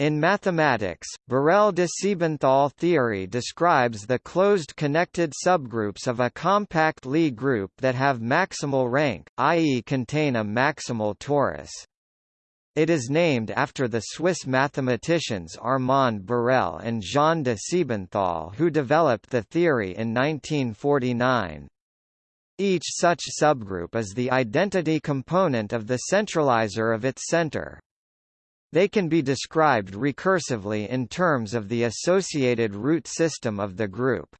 In mathematics, Borel de Siebenthal theory describes the closed connected subgroups of a compact Lie group that have maximal rank, i.e. contain a maximal torus. It is named after the Swiss mathematicians Armand Borel and Jean de Siebenthal who developed the theory in 1949. Each such subgroup is the identity component of the centralizer of its center. They can be described recursively in terms of the associated root system of the group.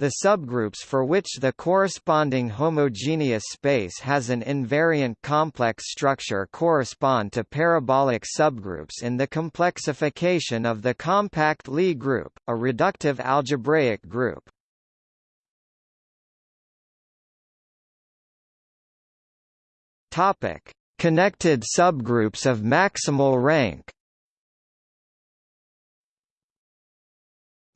The subgroups for which the corresponding homogeneous space has an invariant complex structure correspond to parabolic subgroups in the complexification of the compact Lie group, a reductive algebraic group. Topic: Connected subgroups of maximal rank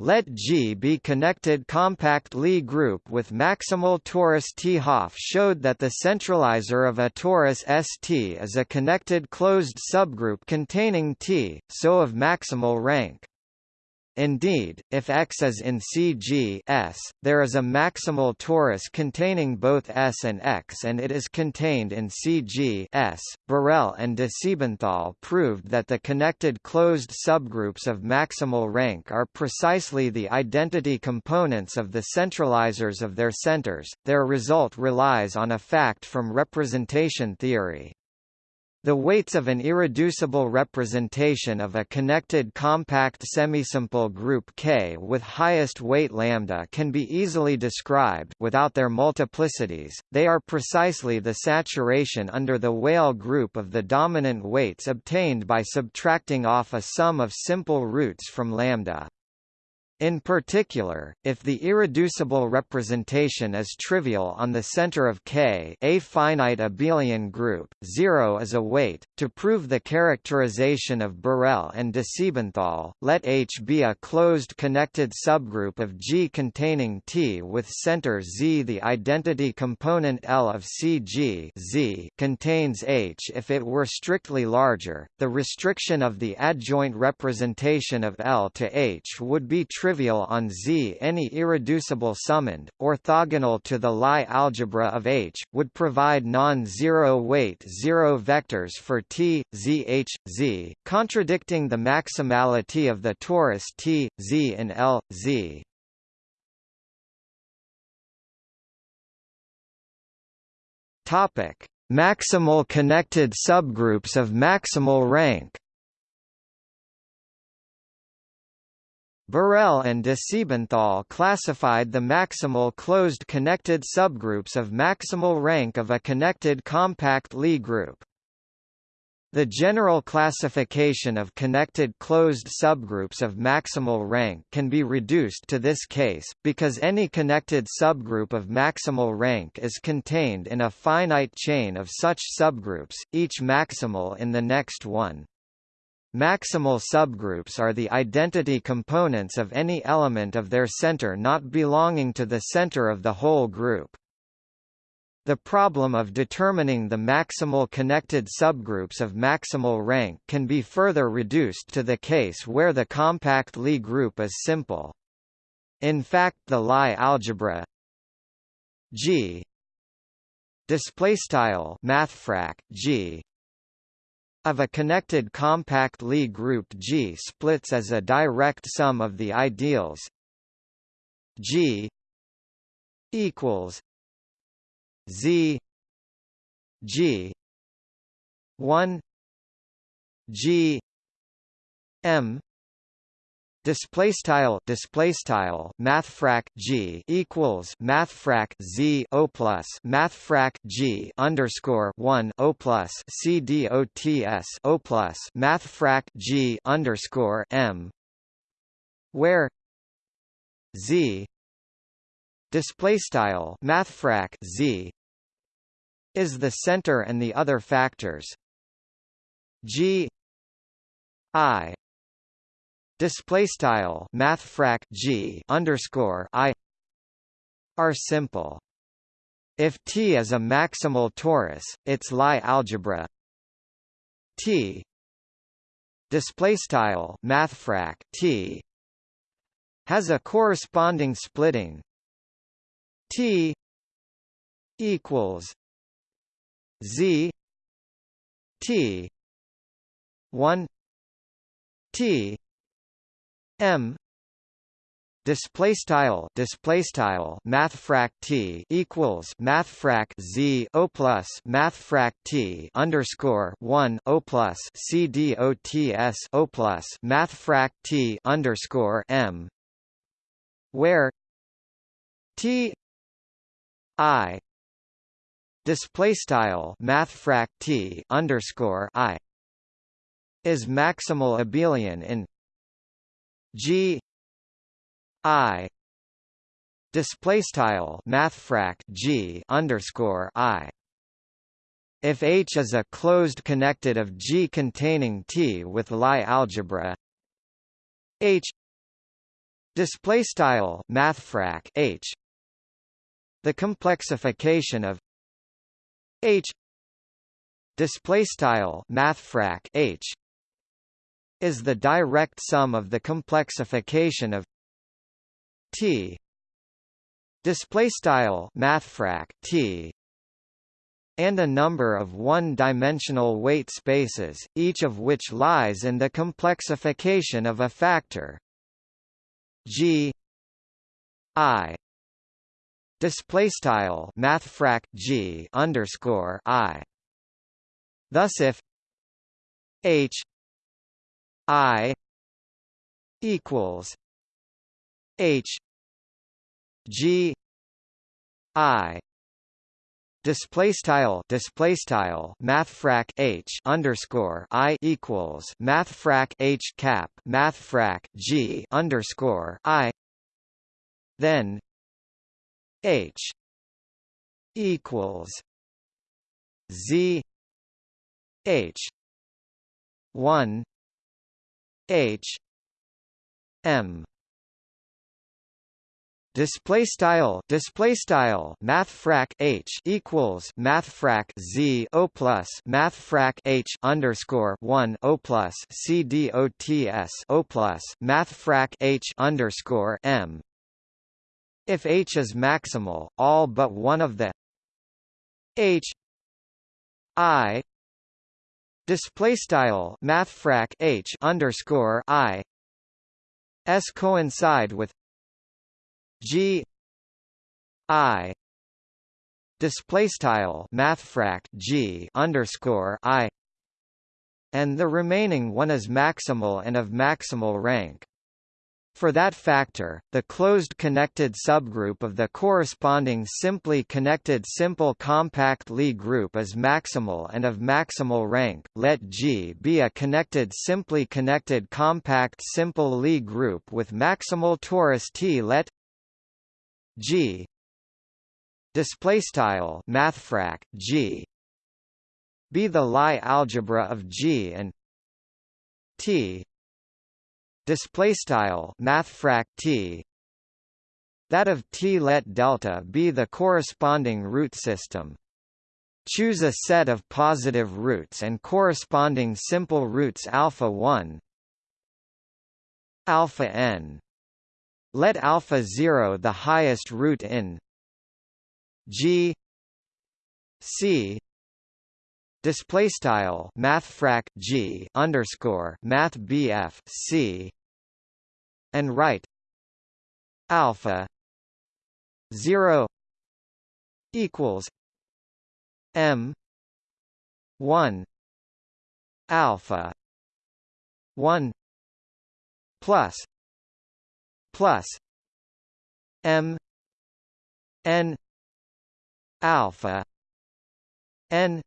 Let G be connected compact Lie group with maximal torus T. Hopf showed that the centralizer of a torus ST is a connected closed subgroup containing T, so of maximal rank. Indeed, if X is in CG S, there is a maximal torus containing both S and X and it is contained in CG S. Borel and de Siebenthal proved that the connected closed subgroups of maximal rank are precisely the identity components of the centralizers of their centers. Their result relies on a fact from representation theory. The weights of an irreducible representation of a connected compact semisimple group K with highest weight lambda can be easily described without their multiplicities. They are precisely the saturation under the Weyl group of the dominant weights obtained by subtracting off a sum of simple roots from lambda. In particular, if the irreducible representation is trivial on the center of K a finite abelian group, 0 is a weight. To prove the characterization of Borel and de Siebenthal, let H be a closed connected subgroup of G containing T with center Z. The identity component L of CG Z contains H if it were strictly larger. The restriction of the adjoint representation of L to H would be trivial trivial on Z. Any irreducible summand, orthogonal to the Lie algebra of H, would provide non-zero weight zero vectors for T, Z H, Z, contradicting the maximality of the torus T, Z in L, Z. Topic: Maximal connected subgroups of maximal rank. Borel and de Siebenthal classified the maximal closed connected subgroups of maximal rank of a connected compact Lie group. The general classification of connected closed subgroups of maximal rank can be reduced to this case, because any connected subgroup of maximal rank is contained in a finite chain of such subgroups, each maximal in the next one. Maximal subgroups are the identity components of any element of their center not belonging to the center of the whole group. The problem of determining the maximal connected subgroups of maximal rank can be further reduced to the case where the compact Lie group is simple. In fact the Lie algebra G mathfrak G of a connected compact Lie group G splits as a direct sum of the ideals G equals Z G 1 G M display style display style mathfrak g equals mathfrak z o plus mathfrak g underscore 1 o plus c d o t s o plus mathfrak g underscore m where z display style mathfrak z is the center and the other factors. G i display style mathfrak g underscore i are simple. If T is a maximal torus, its Lie algebra T display style mathfrak t has a corresponding splitting t equals z t 1 t m. Display style display style mathfrak t equals mathfrak z o plus mathfrak t underscore 1 o plus c d o t s o plus mathfrak t underscore m. Where t i display style mathfrak t underscore i is maximal abelian in G I display style mathfrak G underscore I. If H is a closed connected of G containing T with Lie algebra H display style mathfrak H. The complexification of H display style mathfrak H is the direct sum of the complexification of T. Display style mathfrak T. And a number of one-dimensional weight spaces, each of which lies in the complexification of a factor. G. I. Display style mathfrak G underscore I. Thus if H I equals H G I display style display style mathfrak H underscore I equals mathfrak H cap mathfrak G underscore I then H equals Z H one H. M. Display style display style mathfrak h equals mathfrak z o plus mathfrak h underscore 1 o plus c d o t s o plus mathfrak h underscore m. If h is maximal all but one of the h i display style mathfrak h underscore i. S coincide with g i. Display style mathfrak g underscore i. And the remaining one is maximal and of maximal rank for that factor, the closed connected subgroup of the corresponding simply connected simple compact Lie group is maximal and of maximal rank. Let G be a connected simply connected compact simple Lie group with maximal torus T. Let G display style mathfrak G be the Lie algebra of G and T display style mathfrak t. That of t let delta be the corresponding root system. Choose a set of positive roots and corresponding simple roots alpha 1 alpha n. Let alpha 0 the highest root in g c display style mathfrak g underscore math bf c and write alpha 0 equals m 1 alpha 1 plus plus m n alpha n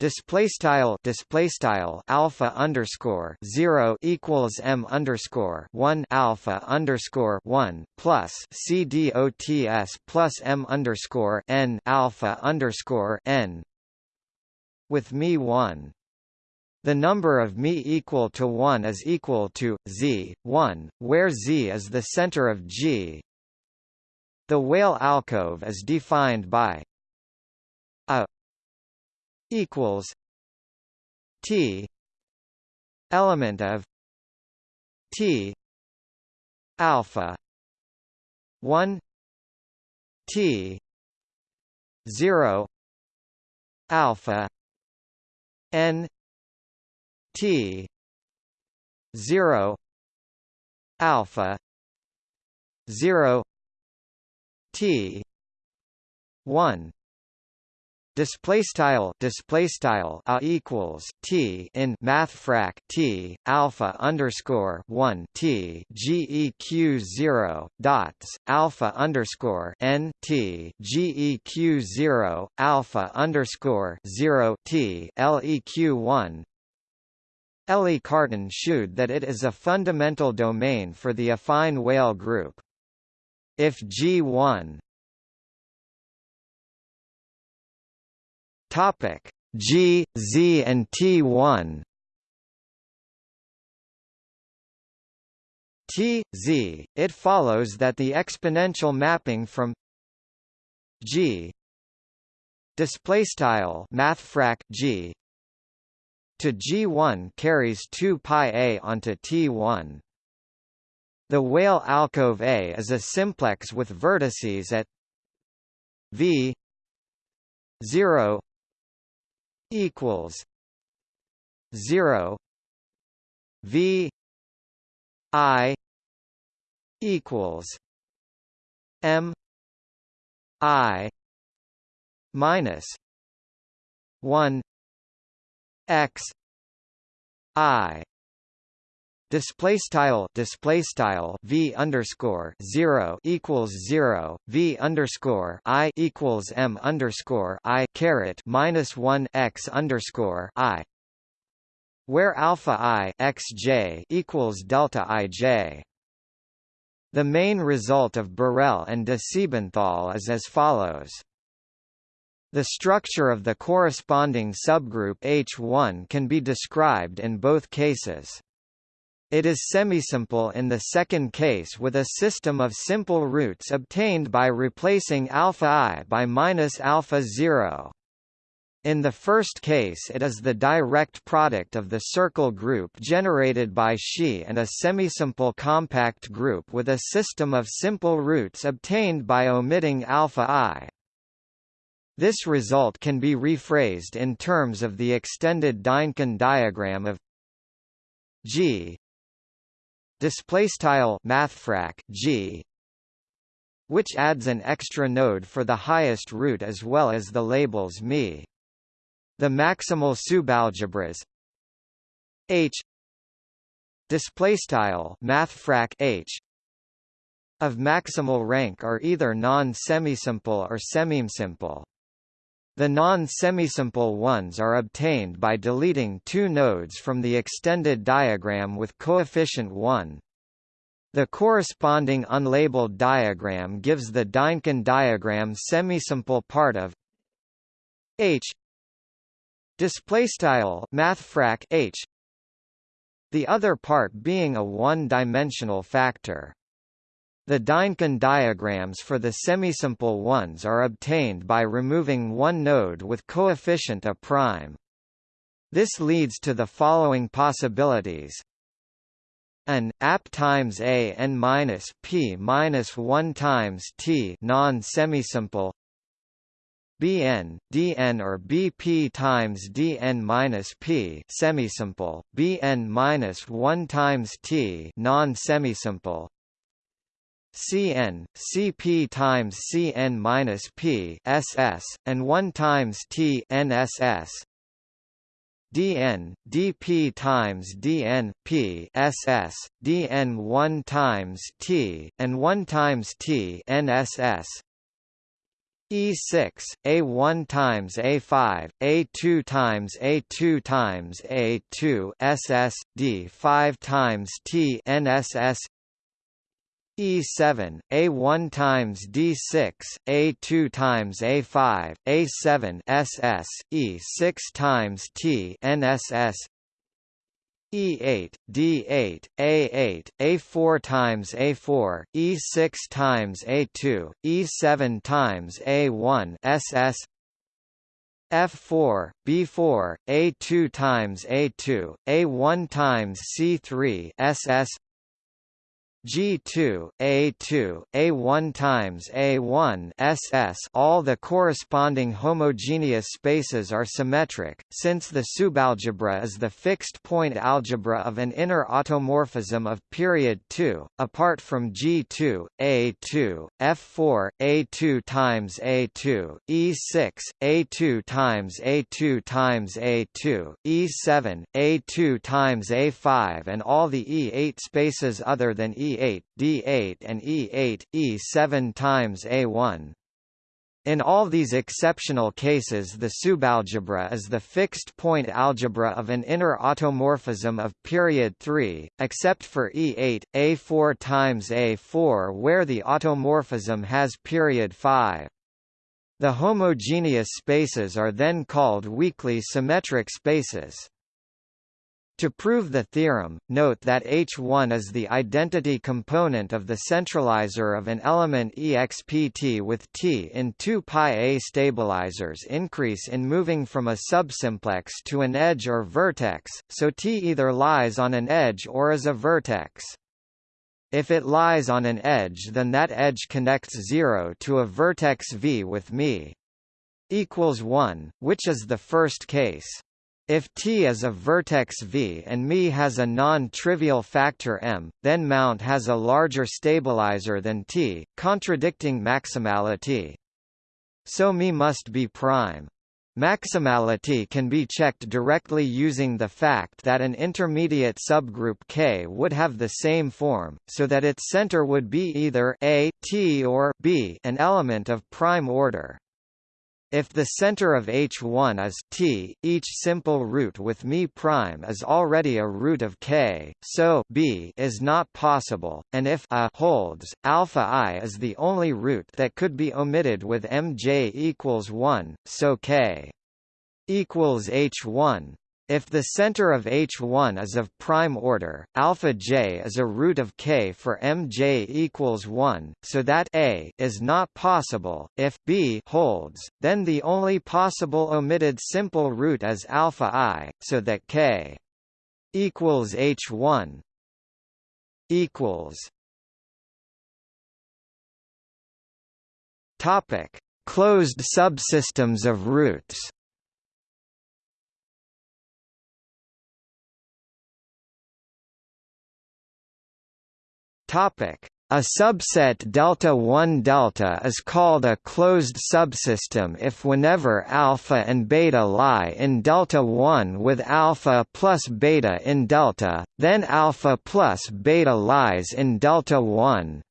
display style display style alpha underscore 0 equals m underscore 1 alpha underscore 1 plus c dots plus m underscore n alpha underscore n. With me 1 the number of me equal to 1 is equal to z 1 where z is the center of G. The Weyl alcove is defined by equals T element of T alpha 1 T 0 alpha n T 0 alpha 0 T 1 display style display style a equals t in mathfrak t alpha underscore 1 t geq 0 dots alpha underscore n t geq 0 alpha underscore 0 t leq 1 Elie Cartan showed that it is a fundamental domain for the affine Weyl group. If G1 Topic. G, Z and T1 T, Z, it follows that the exponential mapping from G display style mathfrak G to G1 carries 2 pi a onto T1 the Weyl alcove A is a simplex with vertices at V 0 equals zero V I equals M I minus one X I display style display style v underscore zero equals zero v underscore i equals m underscore i caret minus one x underscore i, where alpha i x j equals delta i j. The main result of Borel and de Siebenthal is as follows. The structure of the corresponding subgroup H1 can be described in both cases. It is semisimple in the second case with a system of simple roots obtained by replacing alpha i by minus alpha 0. In the first case it is the direct product of the circle group generated by Xi and a semisimple compact group with a system of simple roots obtained by omitting alpha i. This result can be rephrased in terms of the extended Dynkin diagram of G display style mathfrak g which adds an extra node for the highest root as well as the labels me the maximal subalgebras h display style mathfrak h of maximal rank are either non-semisimple or semisimple the non-semisimple ones are obtained by deleting two nodes from the extended diagram with coefficient 1. The corresponding unlabeled diagram gives the Dynkin diagram semisimple part of H displaystyle mathfrak H the other part being a one-dimensional factor. The Dynkin diagrams for the semisimple ones are obtained by removing one node with coefficient a prime. This leads to the following possibilities. An ap times a n minus p minus one times t non semisimple Bn, Dn or Bp times Dn minus P semisimple, Bn minus 1 times T non-semisimple, Cn, Cp times Cn minus P SS, and 1 times T NSS. dn, dp times dn p ss, dn 1 times t, and 1 times t nss. E6, A1 times A5, A2 times A2 times A2 SS, D5 times T NSS E7, A1 times D6, A2 times A5, A7 SS, E6 times T NSS E8, D8, A8, A4 times A4, E6 times A2, E7 times A1 SS F4, B4, A2 times A2, A1 times C3 SS G2, A2, A1 times A1 SS all the corresponding homogeneous spaces are symmetric, since the subalgebra is the fixed-point algebra of an inner automorphism of period 2, apart from G2, A2, F4, A2 times A2, E6, A2 times A2 times A2, E7, A2 times A5 and all the E8 spaces other than E E8, D8 and E8, E7 times A1. In all these exceptional cases the subalgebra is the fixed-point algebra of an inner automorphism of period 3, except for E8, A4 times A4 where the automorphism has period 5. The homogeneous spaces are then called weakly symmetric spaces. To prove the theorem, note that H1 is the identity component of the centralizer of an element expt with T in 2 pi a stabilizers increase in moving from a subsimplex to an edge or vertex, so T either lies on an edge or is a vertex. If it lies on an edge then that edge connects 0 to a vertex V with me equals 1, which is the first case. If T is a vertex V and μ has a non-trivial factor m, then mount has a larger stabilizer than T, contradicting maximality. So μ must be prime. Maximality can be checked directly using the fact that an intermediate subgroup K would have the same form, so that its center would be either A T or B an element of prime order. If the center of H1 is T, each simple root with μ prime is already a root of K, so B is not possible, and if A holds, alpha I is the only root that could be omitted with Mj equals 1, so K equals H1 if the center of H1 is of prime order, alpha j is a root of k for mj equals 1, so that a is not possible. If b holds, then the only possible omitted simple root is alpha i, so that k equals H1 equals Topic: Closed subsystems of roots. Topic: a subset delta 1 delta is called a closed subsystem if whenever alpha and beta lie in delta 1 with alpha plus beta in delta, then alpha plus beta lies in delta 1.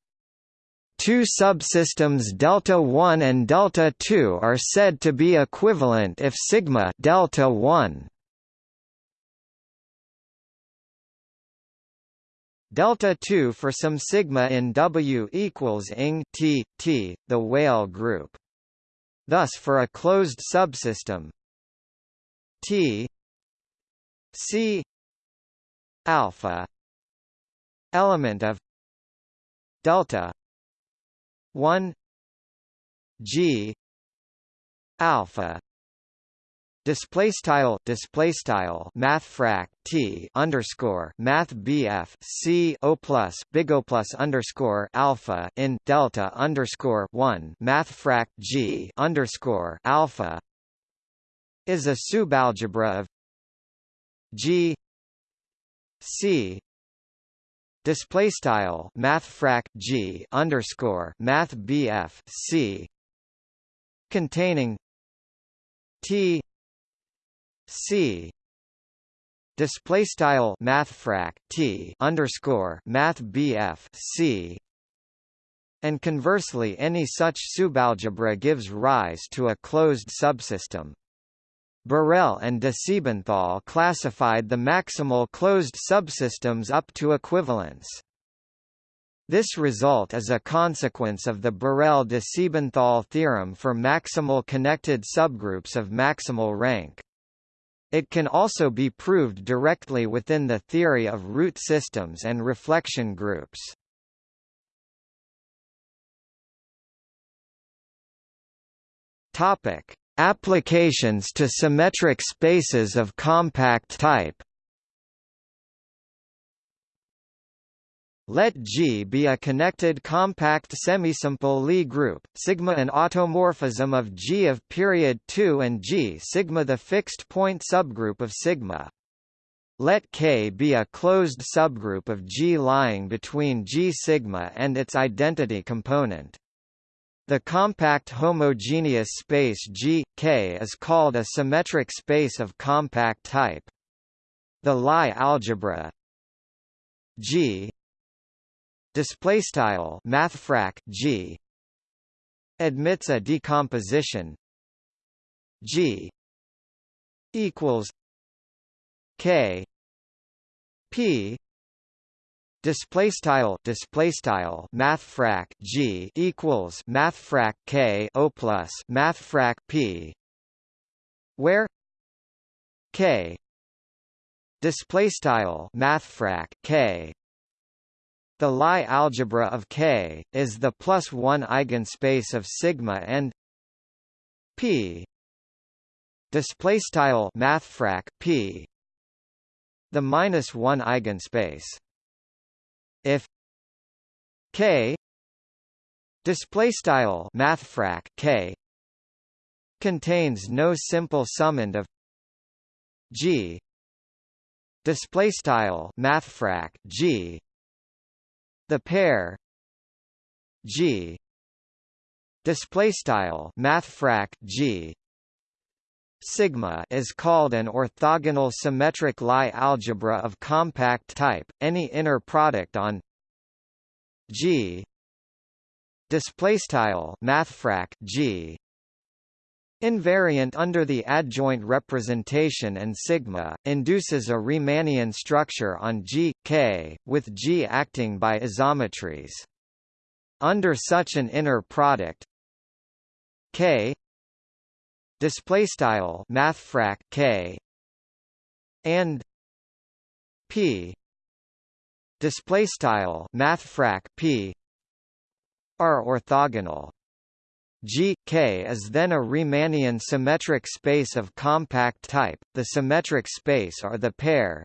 Two subsystems delta 1 and delta 2 are said to be equivalent if sigma delta 1 delta 2 for some sigma in W equals ing t t the Weyl group. Thus for a closed subsystem T C alpha element of delta 1 G alpha display style display style mathfrak t underscore math bf c o plus big o plus underscore alpha in delta underscore one mathfrak g underscore alpha is a subalgebra of g c display style mathfrak g underscore math bf c containing t C display style mathfrak T underscore math C and conversely any such subalgebra gives rise to a closed subsystem. Borel and de Siebenthal classified the maximal closed subsystems up to equivalence. This result is a consequence of the Borel-de Siebenthal theorem for maximal connected subgroups of maximal rank. It can also be proved directly within the theory of root systems and reflection groups. Topic: Applications to symmetric spaces of compact type Let G be a connected compact semisimple Lie group, sigma an automorphism of G of period 2 and G sigma the fixed point subgroup of sigma. Let K be a closed subgroup of G lying between G sigma and its identity component. The compact homogeneous space G, K is called a symmetric space of compact type. The Lie algebra G display style mathfrak g admits a decomposition g equals k p display style display style mathfrak g equals mathfrak k o plus mathfrak p where k display style mathfrak k the Lie algebra of K is the plus one eigenspace of sigma and p. Display style mathfrak p. The minus one eigenspace. If K. Display style mathfrak K. Contains no simple summand of G. Display style mathfrak G the pair. G. Display style mathfrak G. Sigma is called an orthogonal symmetric Lie algebra of compact type. Any inner product on G. Display style mathfrak G Invariant under the adjoint representation and sigma, induces a Riemannian structure on G, K, with G acting by isometries. Under such an inner product K display style mathfrak K and P display style mathfrak P are orthogonal G K is then a Riemannian symmetric space of compact type. The symmetric space are the pair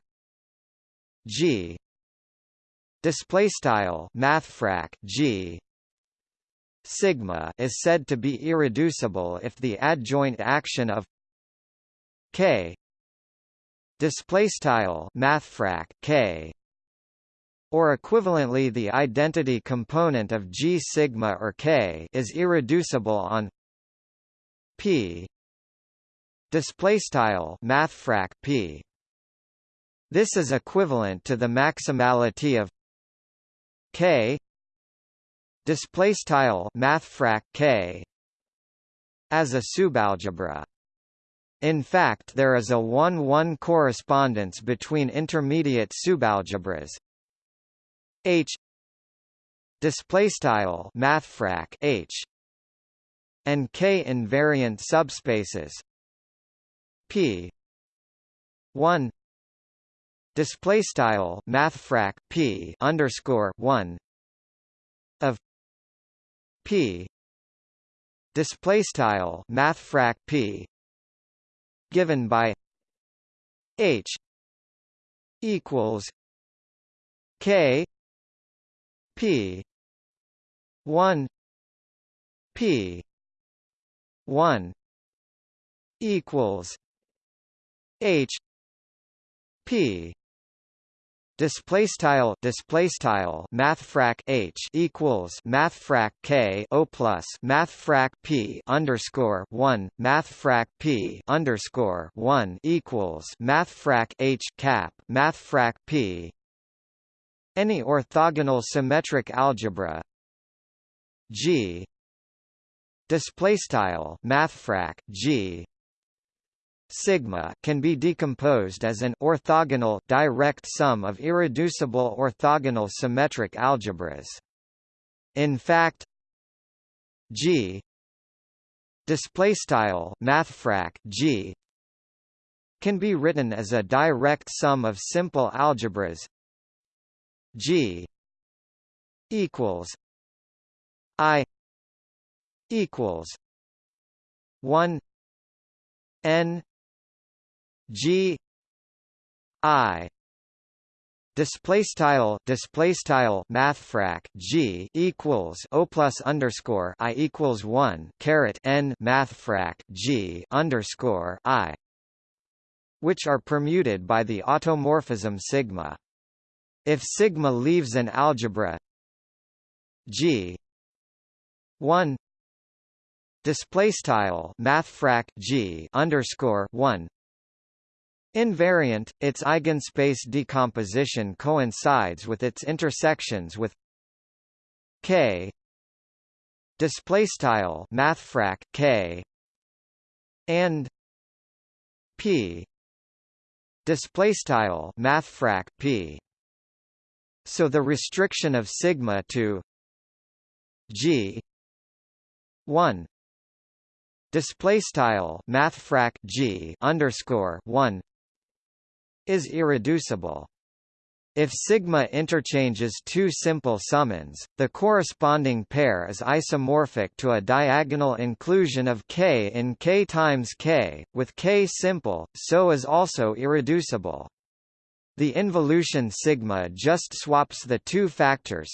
G display style mathfrak G sigma is said to be irreducible if the adjoint action of K display style mathfrak K or equivalently the identity component of G sigma or K is irreducible on P. Display style mathfrak P. This is equivalent to the maximality of K. Display style mathfrak K as a subalgebra. In fact there is a 1-1 correspondence between intermediate subalgebras H. Display style mathfrak H. and K invariant subspaces. P. 1 display style mathfrak P underscore 1 of P. Display style mathfrak P. Given by H. equals K P. one. P. one. Equals H. P. Display style display style mathfrak h equals mathfrak k o plus mathfrak p underscore one mathfrak p underscore one equals mathfrak h cap mathfrak p any orthogonal symmetric algebra. G. Display style mathfrak G. Sigma can be decomposed as an orthogonal direct sum of irreducible orthogonal symmetric algebras. In fact G. Display style mathfrak G. can be written as a direct sum of simple algebras G equals I equals one n g i display style display style mathfrak g equals o plus underscore i equals 1 caret n mathfrak g underscore i which are permuted by the automorphism sigma if sigma leaves an algebra g 1 display style mathfrak g underscore 1 Invariant, its eigenspace decomposition coincides with its intersections with K display style mathfrak K and P display style mathfrak P so the restriction of sigma to G 1 display style mathfrak G underscore 1 is irreducible. If sigma interchanges two simple summands, the corresponding pair is isomorphic to a diagonal inclusion of k in k times k, with k simple, so is also irreducible. The involution sigma just swaps the two factors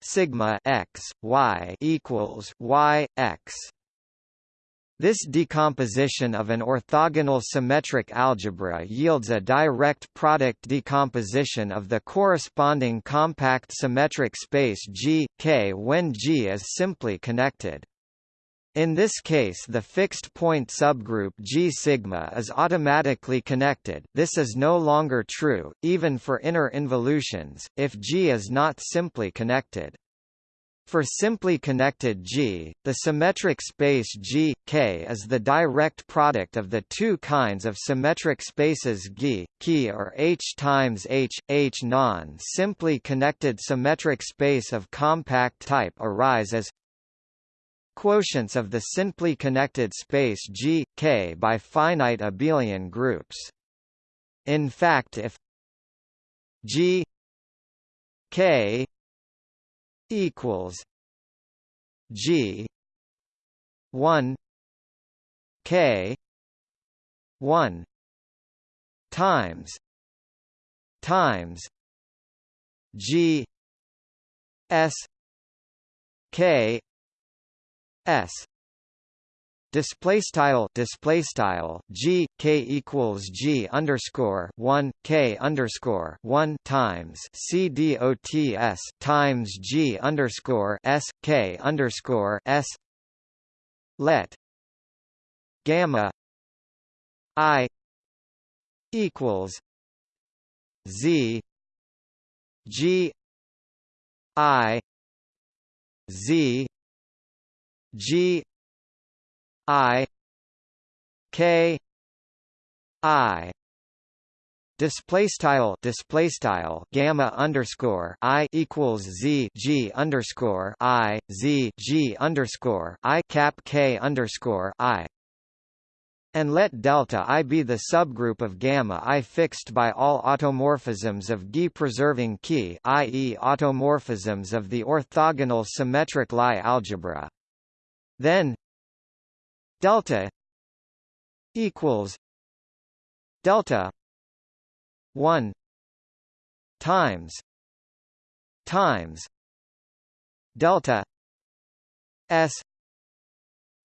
sigma x y equals y x this decomposition of an orthogonal symmetric algebra yields a direct product decomposition of the corresponding compact symmetric space G, K when G is simply connected. In this case the fixed point subgroup G sigma is automatically connected this is no longer true, even for inner involutions, if G is not simply connected. For simply connected G, the symmetric space G, K is the direct product of the two kinds of symmetric spaces G, K or H times H, H non-simply connected symmetric space of compact type arise as quotients of the simply connected space G, K by finite abelian groups. In fact if G K equals G one K one times times G S K S. Display style display style g k equals g underscore one k underscore one times c d o t s times g underscore s k underscore s. Let gamma i equals z g i z g I K I display style display style gamma underscore i equals z g underscore i z g underscore i cap k underscore i and let delta i be the subgroup of gamma i fixed by all automorphisms of G preserving key i.e. automorphisms of the orthogonal symmetric Lie algebra. Then delta equals delta 1 times times delta s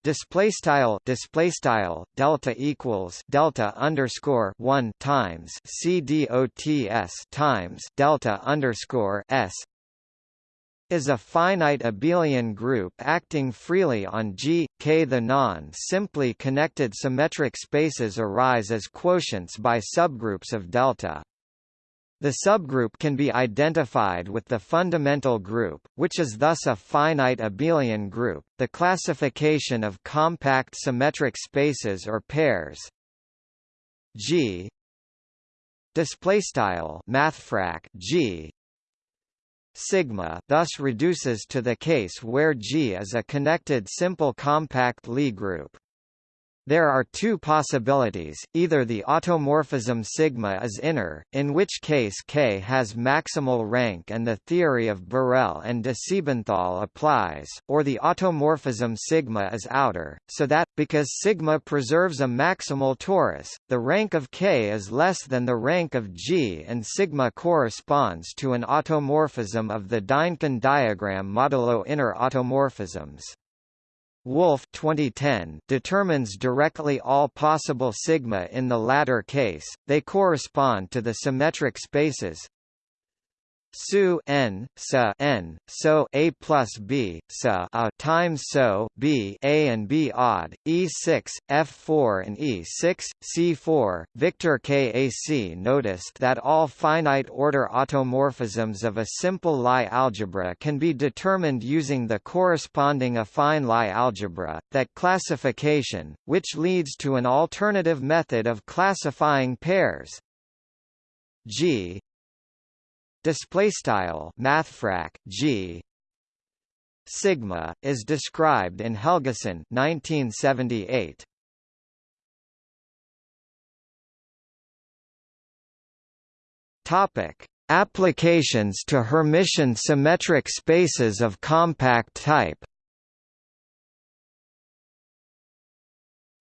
display style display style delta equals delta underscore 1 times c dots times delta underscore s is a finite abelian group acting freely on G, K. The non-simply connected symmetric spaces arise as quotients by subgroups of delta. The subgroup can be identified with the fundamental group, which is thus a finite abelian group. The classification of compact symmetric spaces or pairs G display style mathfrak G sigma thus reduces to the case where G is a connected simple compact Lie group. There are two possibilities, either the automorphism sigma is inner, in which case K has maximal rank and the theory of Borel and de Siebenthal applies, or the automorphism sigma is outer, so that, because sigma preserves a maximal torus, the rank of K is less than the rank of G and sigma corresponds to an automorphism of the Dynkin diagram modulo inner automorphisms. Wolf 2010 determines directly all possible sigma in the latter case, they correspond to the symmetric spaces Su n sa n so a plus b sa a times so b a and b odd e6 f4 and e6 c4 Victor Kac noticed that all finite order automorphisms of a simple Lie algebra can be determined using the corresponding affine Lie algebra that classification which leads to an alternative method of classifying pairs. G display style mathfrak g sigma is described in Helgason 1978 topic applications to hermitian symmetric spaces of compact type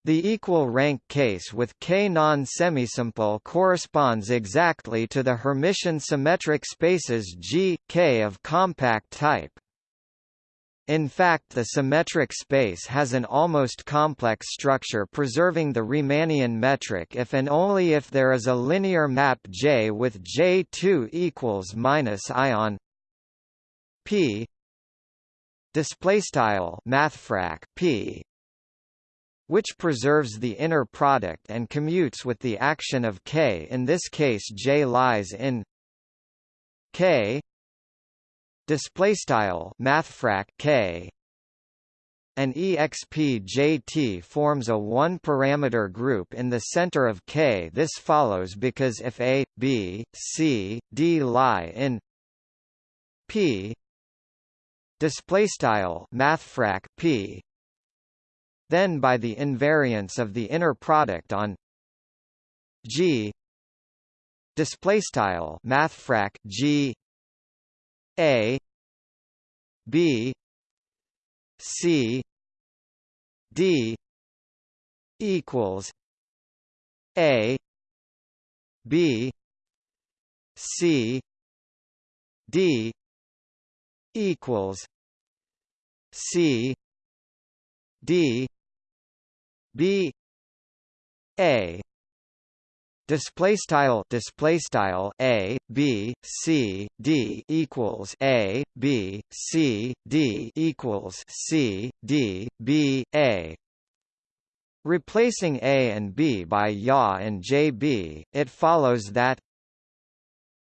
The equal rank case with K non-semisimple corresponds exactly to the Hermitian symmetric spaces G, K of compact type. In fact the symmetric space has an almost complex structure preserving the Riemannian metric if and only if there is a linear map J with J2 equals minus ion P display style mathfrak P which preserves the inner product and commutes with the action of K. In this case, J lies in K display style mathfrak K an expjt forms a one-parameter group in the center of K. This follows because if A, B, C, D lie in P display style mathfrak P then by the invariance of the inner product on G. Display style mathfrak G. A. B. C. D. equals A. B. C. D. equals C. D B A display style display style a b c d equals a b c d equals c d b a. Replacing a and b by ya and jb it follows that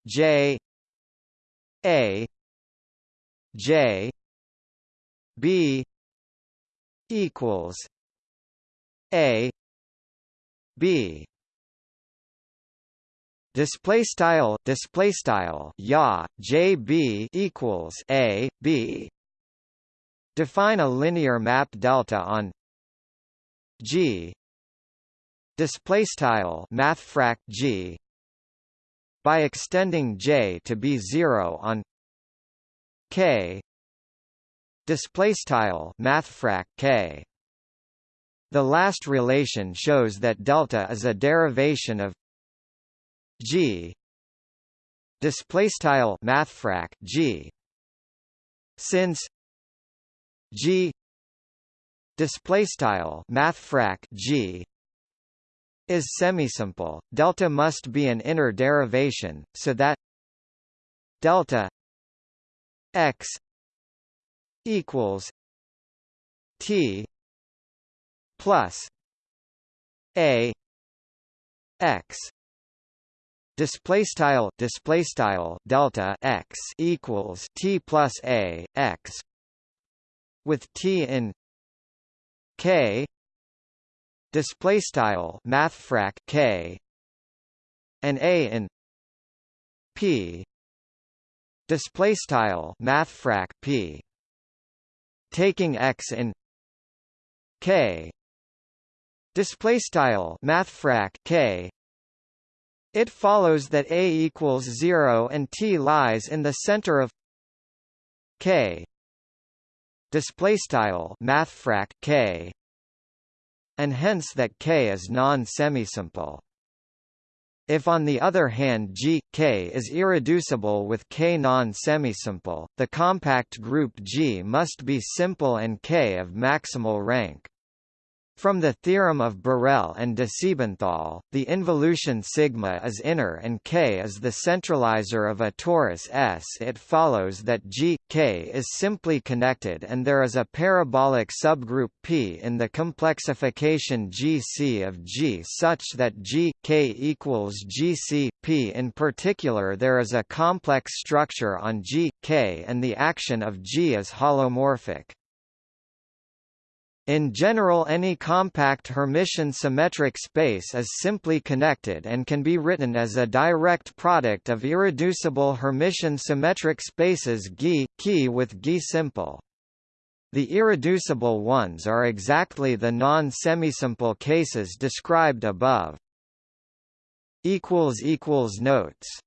j a j b equals a b. Display style display style ya jb equals a b. Define a linear map delta on g. Display style mathfrak g. By extending j to be 0 on k. Display style mathfrak k the last relation shows that delta is a derivation of g. Display mathfrak g. Since g. Display mathfrak g. Is semisimple delta must be an inner derivation so that delta x equals T plus A X display style display style delta x equals t plus a x with t in k display style mathfrak k and a in p display style mathfrak p. Taking x in k display style mathfrak k. It follows that a equals 0 and t lies in the center of k. Display style mathfrak k. And hence that k is non-semisimple. If on the other hand G, K is irreducible with K non-semisimple, the compact group G must be simple and K of maximal rank. From the theorem of Borel and de Siebenthal, the involution sigma is inner and K is the centralizer of a torus S. It follows that G, K is simply connected and there is a parabolic subgroup P in the complexification GC of G such that G, K equals GC, P. In particular there is a complex structure on G, K and the action of G is holomorphic. In general any compact Hermitian symmetric space is simply connected and can be written as a direct product of irreducible Hermitian symmetric spaces G, Ki with G simple. The irreducible ones are exactly the non-semisimple cases described above. Notes